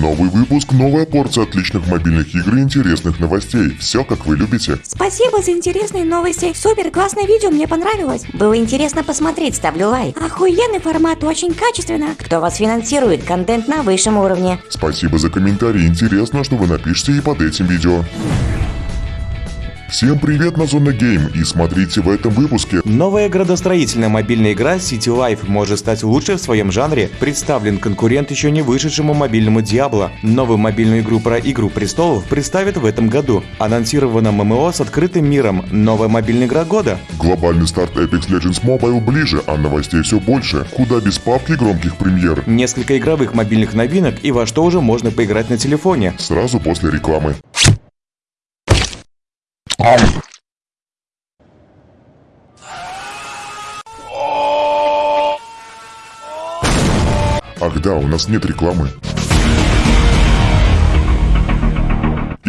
Новый выпуск, новая порция отличных мобильных игр и интересных новостей. Все, как вы любите. Спасибо за интересные новости. Супер, классное видео, мне понравилось. Было интересно посмотреть, ставлю лайк. Охуенный формат, очень качественно. Кто вас финансирует? Контент на высшем уровне. Спасибо за комментарии. Интересно, что вы напишите и под этим видео. Всем привет на Зона Гейм и смотрите в этом выпуске. Новая градостроительная мобильная игра City Life может стать лучшей в своем жанре. Представлен конкурент еще не вышедшему мобильному Diablo. Новую мобильную игру про Игру Престолов представят в этом году. Анонсировано ММО с открытым миром. Новая мобильная игра года. Глобальный старт Apex Legends Mobile ближе, а новостей все больше. Куда без папки громких премьер. Несколько игровых мобильных новинок и во что уже можно поиграть на телефоне. Сразу после рекламы. Ах да, у нас нет рекламы.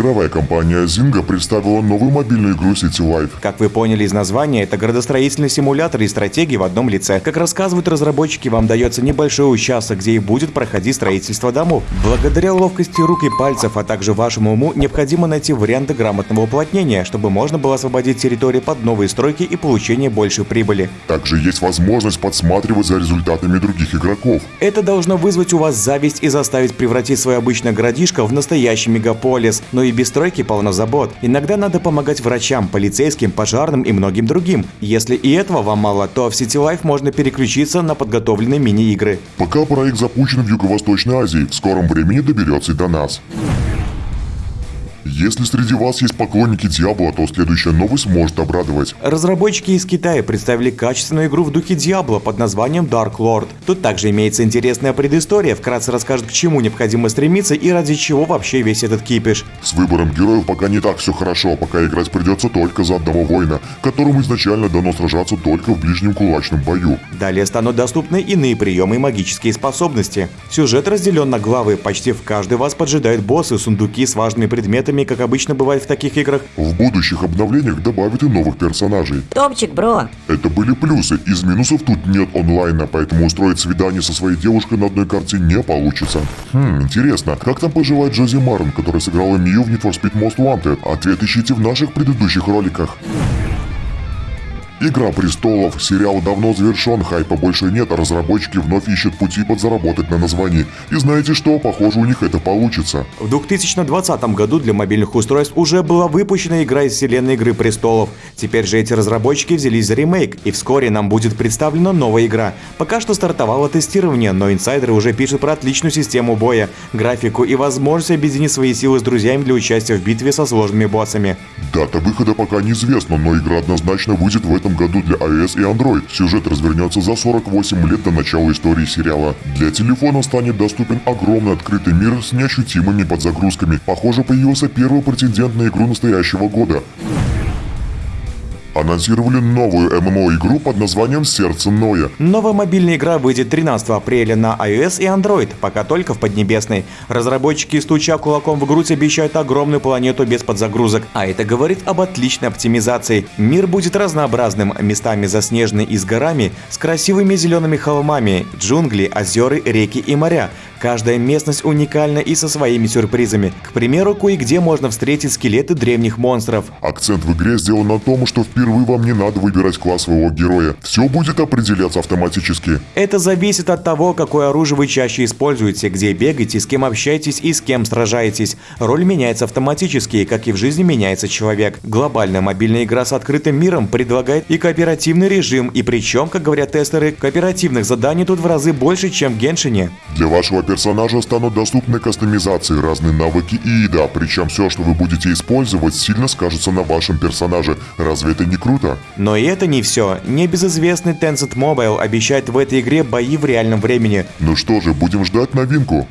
Игровая компания Zynga представила новую мобильную игру City Life. Как вы поняли из названия, это градостроительный симулятор и стратегии в одном лице. Как рассказывают разработчики, вам дается небольшой участок, где и будет проходить строительство домов. Благодаря ловкости рук и пальцев, а также вашему уму, необходимо найти варианты грамотного уплотнения, чтобы можно было освободить территории под новые стройки и получение большей прибыли. Также есть возможность подсматривать за результатами других игроков. Это должно вызвать у вас зависть и заставить превратить свое обычное городишко в настоящий мегаполис. Но и без стройки полно забот. Иногда надо помогать врачам, полицейским, пожарным и многим другим. Если и этого вам мало, то в City Life можно переключиться на подготовленные мини-игры. Пока проект запущен в Юго-Восточной Азии, в скором времени доберется и до нас. Если среди вас есть поклонники Диабло, то следующая новость может обрадовать. Разработчики из Китая представили качественную игру в духе Diablo под названием Dark Lord. Тут также имеется интересная предыстория, вкратце расскажет, к чему необходимо стремиться и ради чего вообще весь этот кипиш. С выбором героев пока не так все хорошо, пока играть придется только за одного воина, которому изначально дано сражаться только в ближнем кулачном бою. Далее станут доступны иные приемы и магические способности. Сюжет разделен на главы, почти в каждой вас поджидают боссы, сундуки с важными предметами, как обычно бывает в таких играх. В будущих обновлениях добавят и новых персонажей. Топчик, бро. Это были плюсы, из минусов тут нет онлайна, поэтому устроить свидание со своей девушкой на одной карте не получится. Хм, интересно, как там поживает Джози Марн, которая сыграла Мию в Need for Speed Most Wanted? Ответ ищите в наших предыдущих роликах. Игра престолов. Сериал давно завершен, хайпа больше нет, а разработчики вновь ищут пути подзаработать на названии. И знаете что, похоже у них это получится. В 2020 году для мобильных устройств уже была выпущена игра из вселенной Игры Престолов. Теперь же эти разработчики взялись за ремейк, и вскоре нам будет представлена новая игра. Пока что стартовало тестирование, но инсайдеры уже пишут про отличную систему боя, графику и возможность объединить свои силы с друзьями для участия в битве со сложными боссами. Дата выхода пока неизвестна, но игра однозначно выйдет в этом году для iOS и Android. Сюжет развернется за 48 лет до начала истории сериала. Для телефона станет доступен огромный открытый мир с неощутимыми подзагрузками. Похоже, появился первый претендент на игру настоящего года анонсировали новую ММО-игру под названием «Сердце Ноя». Новая мобильная игра выйдет 13 апреля на iOS и Android, пока только в Поднебесной. Разработчики, стуча кулаком в грудь, обещают огромную планету без подзагрузок, а это говорит об отличной оптимизации. Мир будет разнообразным, местами заснеженный и с горами, с красивыми зелеными холмами, джунгли, озера, реки и моря. Каждая местность уникальна и со своими сюрпризами. К примеру, кое-где можно встретить скелеты древних монстров. Акцент в игре сделан на том, что впервые вам не надо выбирать класс своего героя. Все будет определяться автоматически. Это зависит от того, какое оружие вы чаще используете, где бегаете, с кем общаетесь и с кем сражаетесь. Роль меняется автоматически, как и в жизни меняется человек. Глобальная мобильная игра с открытым миром предлагает и кооперативный режим, и причем, как говорят тестеры, кооперативных заданий тут в разы больше, чем в Геншине. Для вашего персонажа станут доступны кастомизации, разные навыки и еда, причем все, что вы будете использовать, сильно скажется на вашем персонаже. Разве это не круто? Но и это не все. Небезызвестный Tencent Mobile обещает в этой игре бои в реальном времени. Ну что же, будем ждать новинку.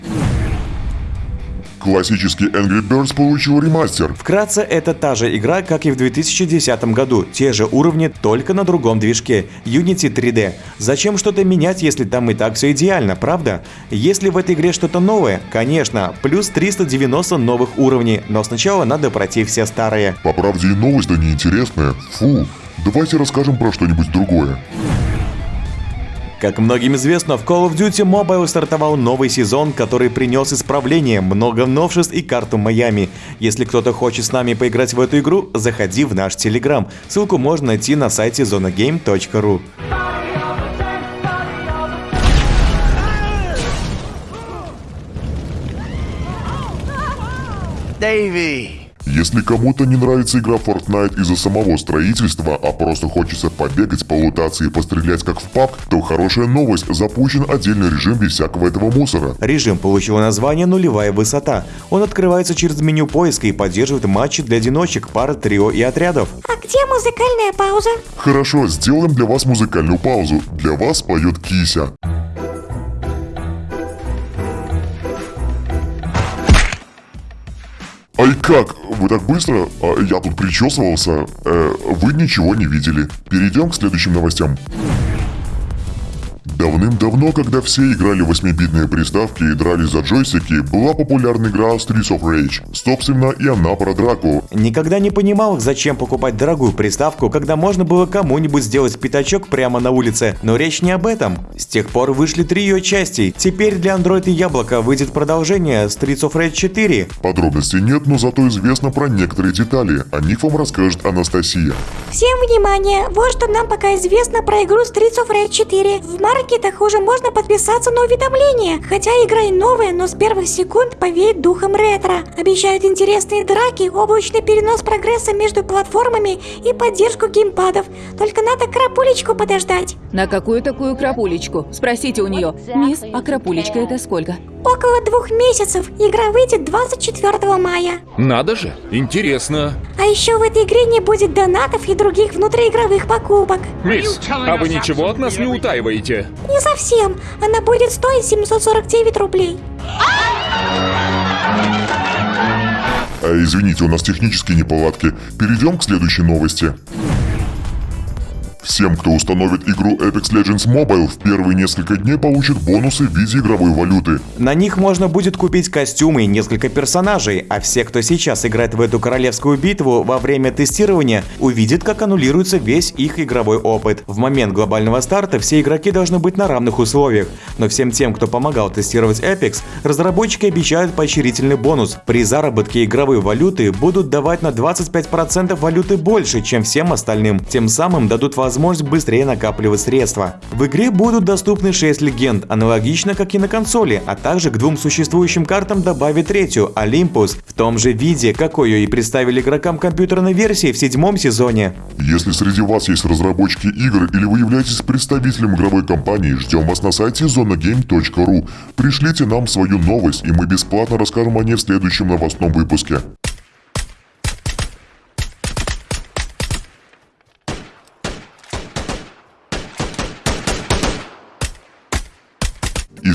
Классический Angry Birds получил ремастер. Вкратце, это та же игра, как и в 2010 году. Те же уровни, только на другом движке. Unity 3D. Зачем что-то менять, если там и так все идеально, правда? Если в этой игре что-то новое, конечно, плюс 390 новых уровней, но сначала надо пройти все старые. По правде и новость-то неинтересная. Фу. Давайте расскажем про что-нибудь другое. Как многим известно, в Call of Duty Mobile стартовал новый сезон, который принес исправление, много новшеств и карту Майами. Если кто-то хочет с нами поиграть в эту игру, заходи в наш Телеграм. Ссылку можно найти на сайте zonagame.ru. Davey! Если кому-то не нравится игра Fortnite из-за самого строительства, а просто хочется побегать, полутаться и пострелять как в паб, то хорошая новость, запущен отдельный режим без всякого этого мусора. Режим получил название «Нулевая высота». Он открывается через меню поиска и поддерживает матчи для одиночек, пар, трио и отрядов. А где музыкальная пауза? Хорошо, сделаем для вас музыкальную паузу. Для вас поет Кися. Ай как? Вы так быстро? А, я тут причесывался. Э, вы ничего не видели. Перейдем к следующим новостям. Давным-давно, когда все играли в 8-битные приставки и дрались за джойстики, была популярна игра Streets of Rage. Собственно, и она про драку. Никогда не понимал, зачем покупать дорогую приставку, когда можно было кому-нибудь сделать пятачок прямо на улице. Но речь не об этом. С тех пор вышли три ее части. Теперь для Android и Яблока выйдет продолжение Streets of Rage 4. Подробностей нет, но зато известно про некоторые детали. О них вам расскажет Анастасия. Всем внимание! Вот что нам пока известно про игру Streets of Rage 4. В маркетах уже можно подписаться на уведомления. Хотя игра и новая, но с первых секунд повеет духом ретро. Обещают интересные драки, облачный перенос прогресса между платформами и поддержку геймпадов. Только надо крапулечку подождать. На какую такую крапулечку? Спросите у нее. Мисс, а крапулечка это сколько? Около двух месяцев. Игра выйдет 24 мая. Надо же, интересно. А еще в этой игре не будет донатов и других внутриигровых покупок. Мисс, а вы ничего от нас не утаиваете? Не совсем. Она будет стоить 749 рублей. А, извините, у нас технические неполадки. Перейдем к следующей новости. Всем, кто установит игру Apex Legends Mobile, в первые несколько дней получит бонусы в виде игровой валюты. На них можно будет купить костюмы и несколько персонажей, а все, кто сейчас играет в эту королевскую битву во время тестирования, увидит, как аннулируется весь их игровой опыт. В момент глобального старта все игроки должны быть на равных условиях, но всем тем, кто помогал тестировать Apex, разработчики обещают поощрительный бонус. При заработке игровой валюты будут давать на 25% валюты больше, чем всем остальным, тем самым дадут возможность быстрее накапливать средства. В игре будут доступны 6 легенд, аналогично как и на консоли, а также к двум существующим картам добавят третью, Olympus, в том же виде, какой ее и представили игрокам компьютерной версии в седьмом сезоне. Если среди вас есть разработчики игр или вы являетесь представителем игровой компании, ждем вас на сайте zonagame.ru. Пришлите нам свою новость, и мы бесплатно расскажем о ней в следующем новостном выпуске.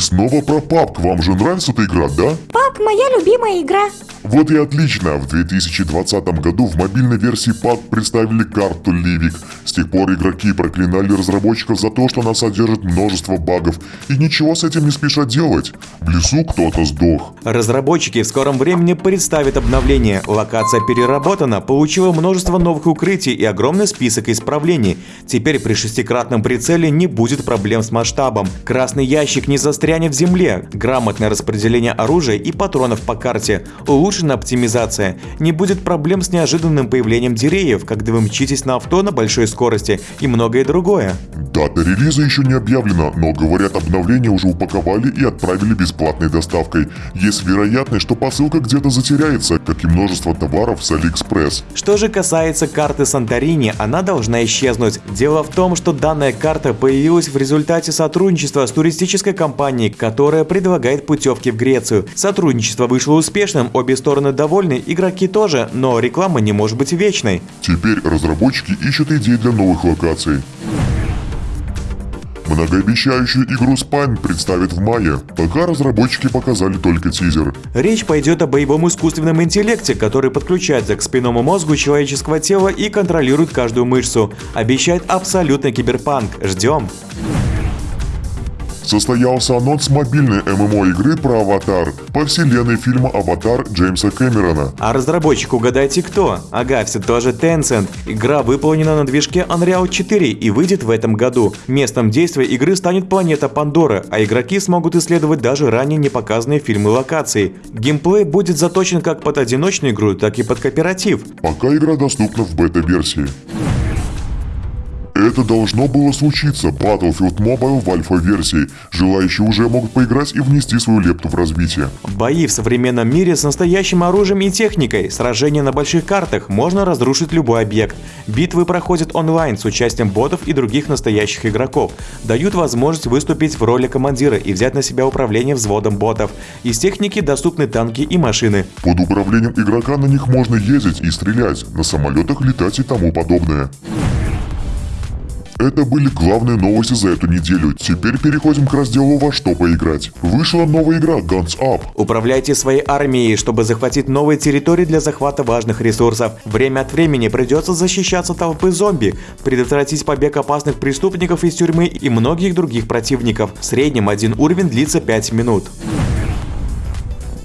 Снова про PUBG. Вам же нравится эта игра, да? Пак, моя любимая игра. Вот и отлично. В 2020 году в мобильной версии PUBG представили карту Ливик. С тех пор игроки проклинали разработчиков за то, что она содержит множество багов. И ничего с этим не спешат делать. В лесу кто-то сдох. Разработчики в скором времени представят обновление. Локация переработана, получила множество новых укрытий и огромный список исправлений. Теперь при шестикратном прицеле не будет проблем с масштабом. Красный ящик не застрянет в земле. Грамотное распределение оружия и патронов по карте. Улучшена оптимизация. Не будет проблем с неожиданным появлением деревьев, когда вы мчитесь на авто на большой скорости и многое другое. Дата релиза еще не объявлена, но говорят обновление уже упаковали и отправили бесплатной доставкой. Есть вероятность, что посылка где-то затеряется, как и множество товаров с Алиэкспресс. Что же касается карты Санторини, она должна исчезнуть. Дело в том, что данная карта появилась в результате сотрудничества с туристической компанией, которая предлагает путевки в Грецию. Сотрудничество вышло успешным, обе стороны довольны, игроки тоже, но реклама не может быть вечной. Теперь разработчики ищут идеи для новых локаций. Многообещающую игру Spine представят в мае, пока разработчики показали только тизер. Речь пойдет о боевом искусственном интеллекте, который подключается к спинному мозгу человеческого тела и контролирует каждую мышцу. Обещает абсолютно киберпанк. Ждем. Состоялся анонс мобильной ММО игры про Аватар по вселенной фильма «Аватар» Джеймса Кэмерона. А разработчик угадайте кто? Ага, все тоже Tencent. Игра выполнена на движке Unreal 4 и выйдет в этом году. Местом действия игры станет планета Пандора, а игроки смогут исследовать даже ранее не показанные фильмы локации. Геймплей будет заточен как под одиночную игру, так и под кооператив. Пока игра доступна в бета-версии. Это должно было случиться Battlefield Mobile в альфа-версии. Желающие уже могут поиграть и внести свою лепту в развитие. Бои в современном мире с настоящим оружием и техникой, сражения на больших картах, можно разрушить любой объект. Битвы проходят онлайн с участием ботов и других настоящих игроков. Дают возможность выступить в роли командира и взять на себя управление взводом ботов. Из техники доступны танки и машины. Под управлением игрока на них можно ездить и стрелять, на самолетах летать и тому подобное. Это были главные новости за эту неделю. Теперь переходим к разделу «Во что поиграть». Вышла новая игра Guns Up. Управляйте своей армией, чтобы захватить новые территории для захвата важных ресурсов. Время от времени придется защищаться толпы зомби, предотвратить побег опасных преступников из тюрьмы и многих других противников. В среднем один уровень длится 5 минут.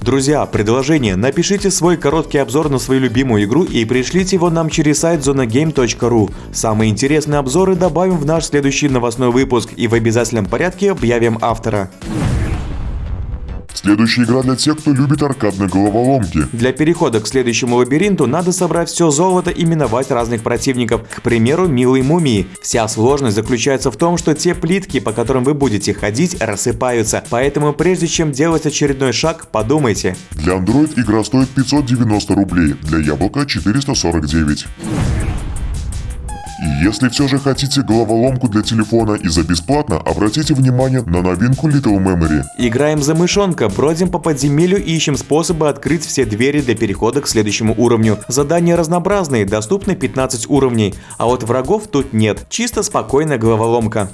Друзья, предложение. Напишите свой короткий обзор на свою любимую игру и пришлите его нам через сайт zonagame.ru. Самые интересные обзоры добавим в наш следующий новостной выпуск и в обязательном порядке объявим автора. Следующая игра для тех, кто любит аркадные головоломки. Для перехода к следующему лабиринту надо собрать все золото и миновать разных противников, к примеру, милые мумии. Вся сложность заключается в том, что те плитки, по которым вы будете ходить, рассыпаются. Поэтому прежде чем делать очередной шаг, подумайте. Для Android игра стоит 590 рублей, для Яблока 449. И если все же хотите головоломку для телефона и за бесплатно, обратите внимание на новинку Little Memory. Играем за мышонка, бродим по подземелью и ищем способы открыть все двери для перехода к следующему уровню. Задания разнообразные, доступны 15 уровней, а вот врагов тут нет, чисто спокойная головоломка.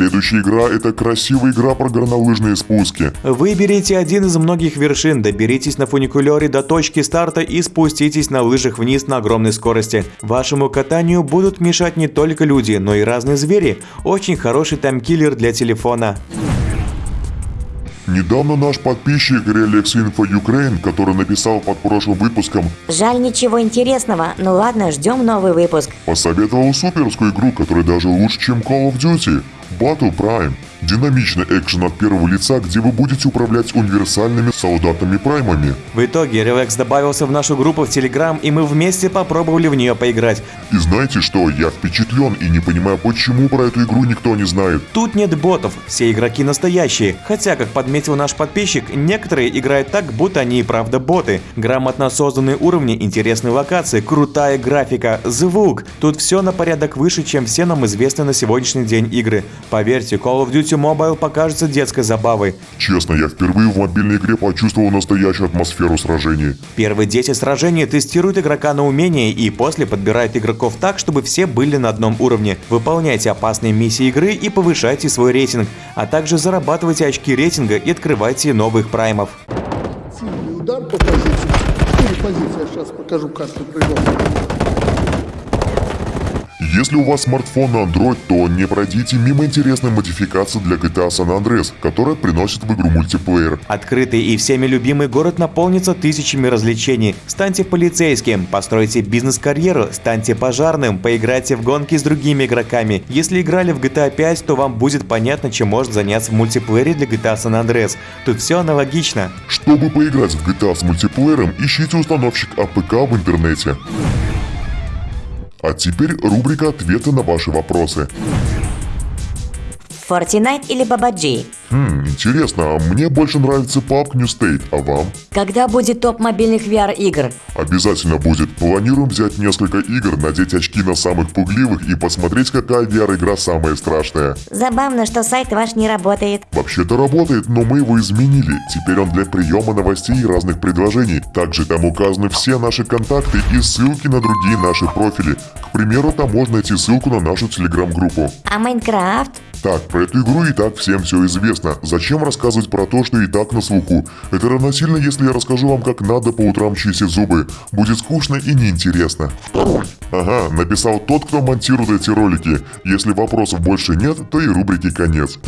Следующая игра – это красивая игра про горнолыжные спуски. Выберите один из многих вершин, доберитесь на фуникулере до точки старта и спуститесь на лыжах вниз на огромной скорости. Вашему катанию будут мешать не только люди, но и разные звери. Очень хороший таймкиллер для телефона. Недавно наш подписчик Relax Info Ukraine, который написал под прошлым выпуском, Жаль, ничего интересного. Ну ладно, ждем новый выпуск. посоветовал суперскую игру, которая даже лучше, чем Call of Duty. Battle Prime. Динамичный экшен от первого лица, где вы будете управлять универсальными солдатами-праймами. В итоге Relax добавился в нашу группу в Telegram, и мы вместе попробовали в нее поиграть. И знаете что, я впечатлен и не понимаю, почему про эту игру никто не знает. Тут нет ботов, все игроки настоящие. Хотя, как подметил наш подписчик, некоторые играют так, будто они и правда боты. Грамотно созданные уровни, интересные локации, крутая графика, звук. Тут все на порядок выше, чем все нам известные на сегодняшний день игры. Поверьте, Call of Duty Mobile покажется детской забавой. Честно, я впервые в мобильной игре почувствовал настоящую атмосферу сражений. Первые 10 сражений тестируют игрока на умение и после подбирают игроков так, чтобы все были на одном уровне. Выполняйте опасные миссии игры и повышайте свой рейтинг, а также зарабатывайте очки рейтинга и открывайте новых праймов. Сильный удар по позиции. Четыре позиции. Я сейчас покажу карту прыгов. Если у вас смартфон на Android, то не пройдите мимо интересной модификации для GTA San Andreas, которая приносит в игру мультиплеер. Открытый и всеми любимый город наполнится тысячами развлечений. Станьте полицейским, постройте бизнес-карьеру, станьте пожарным, поиграйте в гонки с другими игроками. Если играли в GTA 5, то вам будет понятно, чем можно заняться в мультиплеере для GTA San Andreas. Тут все аналогично. Чтобы поиграть в GTA с мультиплеером, ищите установщик APK в интернете. А теперь рубрика «Ответы на ваши вопросы». Fortnite или PUBG? Хм, интересно, а мне больше нравится PUBG New State, а вам? Когда будет топ мобильных VR-игр? Обязательно будет. Планируем взять несколько игр, надеть очки на самых пугливых и посмотреть, какая VR-игра самая страшная. Забавно, что сайт ваш не работает. Вообще-то работает, но мы его изменили. Теперь он для приема новостей и разных предложений. Также там указаны все наши контакты и ссылки на другие наши профили. К примеру, там можно найти ссылку на нашу телеграм-группу. А Майнкрафт? Так, про эту игру и так всем все известно. Интересно, зачем рассказывать про то, что и так на слуху? Это равносильно, если я расскажу вам, как надо по утрам чистить зубы. Будет скучно и неинтересно. Ага, написал тот, кто монтирует эти ролики. Если вопросов больше нет, то и рубрики конец.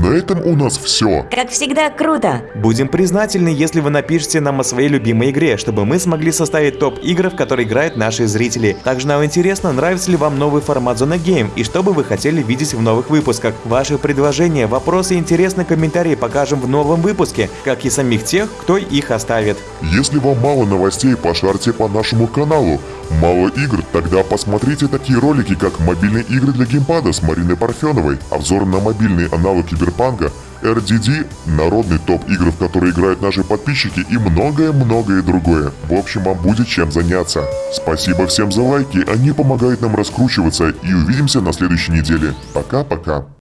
На этом у нас все. Как всегда, круто. Будем признательны, если вы напишите нам о своей любимой игре, чтобы мы смогли составить топ игр, в которые играют наши зрители. Также нам интересно, нравится ли вам новый формат Зона Гейм и что бы вы хотели видеть в новых выпусках. Ваши предложения, вопросы и интересные комментарии покажем в новом выпуске, как и самих тех, кто их оставит. Если вам мало новостей, пошарьте по нашему каналу. Мало игр? Тогда посмотрите такие ролики, как мобильные игры для геймпада с Мариной Парфеновой, обзор на мобильный аналог Киберпанка, RDD, народный топ игр, в которые играют наши подписчики и многое-многое другое. В общем, вам будет чем заняться. Спасибо всем за лайки, они помогают нам раскручиваться и увидимся на следующей неделе. Пока-пока.